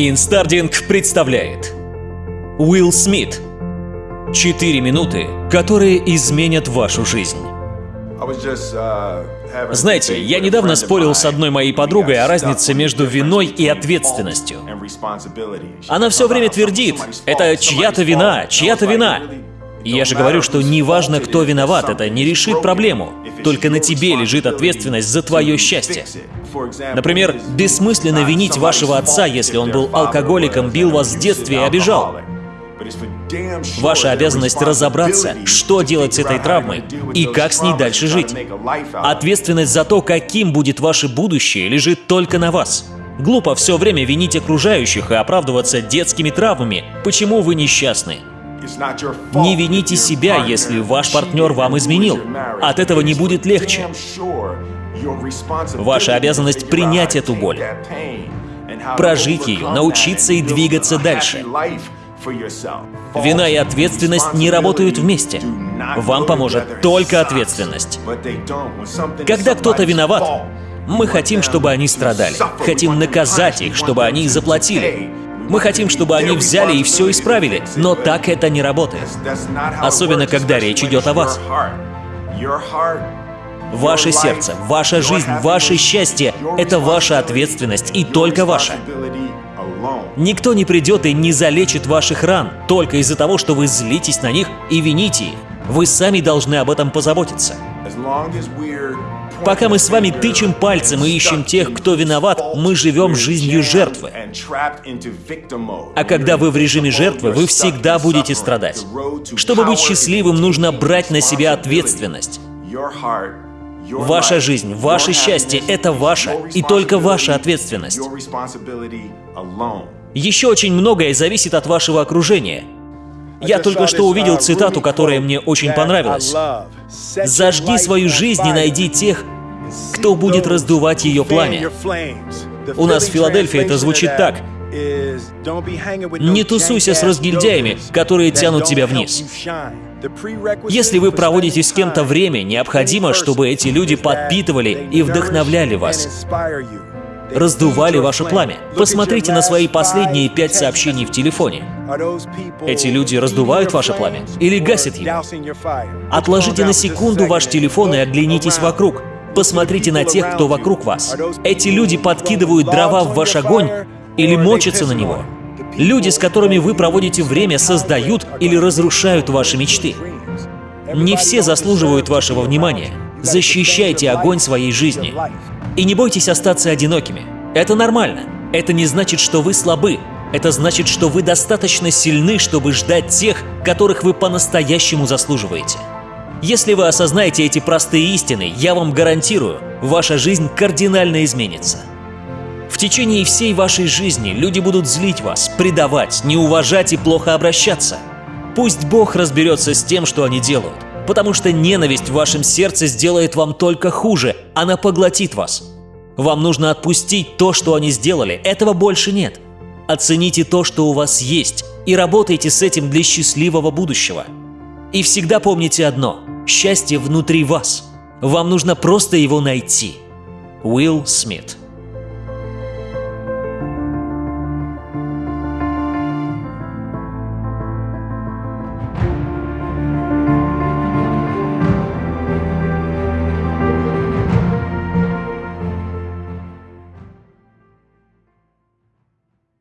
Инстардинг представляет Уилл Смит Четыре минуты, которые изменят вашу жизнь. Знаете, я недавно спорил с одной моей подругой о разнице между виной и ответственностью. Она все время твердит, это чья-то вина, чья-то вина. Я же говорю, что неважно, кто виноват, это не решит проблему. Только на тебе лежит ответственность за твое счастье. Например, бессмысленно винить вашего отца, если он был алкоголиком, бил вас в детстве и обижал. Ваша обязанность разобраться, что делать с этой травмой и как с ней дальше жить. Ответственность за то, каким будет ваше будущее, лежит только на вас. Глупо все время винить окружающих и оправдываться детскими травмами, почему вы несчастны. Не вините себя, если ваш партнер вам изменил. От этого не будет легче. Ваша обязанность принять эту боль, прожить ее, научиться и двигаться дальше. Вина и ответственность не работают вместе. Вам поможет только ответственность. Когда кто-то виноват, мы хотим, чтобы они страдали. Хотим наказать их, чтобы они заплатили. Мы хотим, чтобы они взяли и все исправили, но так это не работает. Особенно, когда речь идет о вас. Ваше сердце, ваша жизнь, ваше счастье — это ваша ответственность и только ваша. Никто не придет и не залечит ваших ран только из-за того, что вы злитесь на них и вините их. Вы сами должны об этом позаботиться. Пока мы с вами тычем пальцем и ищем тех, кто виноват, мы живем жизнью жертвы. А когда вы в режиме жертвы, вы всегда будете страдать. Чтобы быть счастливым, нужно брать на себя ответственность. Ваша жизнь, ваше счастье — это ваша и только ваша ответственность. Еще очень многое зависит от вашего окружения. Я только что увидел цитату, которая мне очень понравилась. «Зажги свою жизнь и найди тех, кто будет раздувать ее пламя». У нас в Филадельфии это звучит так. Не тусуйся с разгильдяями, которые тянут тебя вниз. Если вы проводите с кем-то время, необходимо, чтобы эти люди подпитывали и вдохновляли вас раздували ваше пламя. Посмотрите на свои последние пять сообщений в телефоне. Эти люди раздувают ваше пламя или гасят его? Отложите на секунду ваш телефон и оглянитесь вокруг. Посмотрите на тех, кто вокруг вас. Эти люди подкидывают дрова в ваш огонь или мочатся на него. Люди, с которыми вы проводите время, создают или разрушают ваши мечты. Не все заслуживают вашего внимания. Защищайте огонь своей жизни. И не бойтесь остаться одинокими. Это нормально. Это не значит, что вы слабы. Это значит, что вы достаточно сильны, чтобы ждать тех, которых вы по-настоящему заслуживаете. Если вы осознаете эти простые истины, я вам гарантирую, ваша жизнь кардинально изменится. В течение всей вашей жизни люди будут злить вас, предавать, не уважать и плохо обращаться. Пусть Бог разберется с тем, что они делают, потому что ненависть в вашем сердце сделает вам только хуже, она поглотит вас. Вам нужно отпустить то, что они сделали, этого больше нет. Оцените то, что у вас есть, и работайте с этим для счастливого будущего. И всегда помните одно – счастье внутри вас. Вам нужно просто его найти. Уилл Смит